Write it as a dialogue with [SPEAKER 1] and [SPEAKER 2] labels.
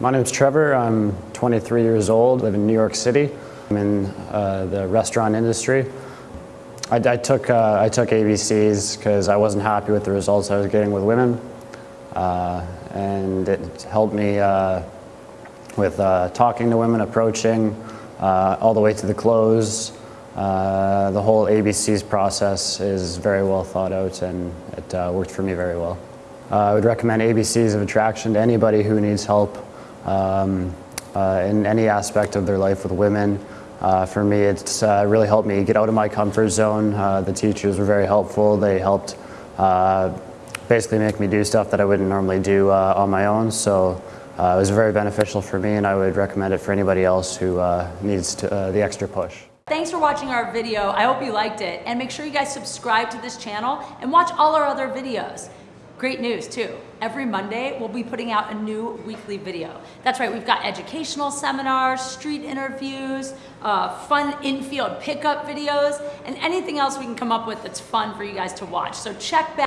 [SPEAKER 1] My name's Trevor. I'm 23 years old, live in New York City. I'm in uh, the restaurant industry. I, I took, uh, I took ABCs because I wasn't happy with the results I was getting with women. Uh, and it helped me uh, with uh, talking to women, approaching, uh, all the way to the close. the whole ABCs process is very well thought out and it worked for me very well. I would recommend ABCs of Attraction to anybody who needs help um, in any aspect of their life with women. Uh, for me, it's uh, really helped me get out of my comfort zone. Uh, the teachers were very helpful. They helped basically make me do stuff that I wouldn't normally do on my own. So it was very beneficial for me and I would recommend it for anybody else who needs to, the extra push.
[SPEAKER 2] Thanks for watching our video. I hope you liked it. And make sure you guys subscribe to this channel and watch all our other videos. Great news too. Every Monday, we'll be putting out a new weekly video. That's right, we've got educational seminars, street interviews, uh, fun infield pickup videos, and anything else we can come up with that's fun for you guys to watch. So check back.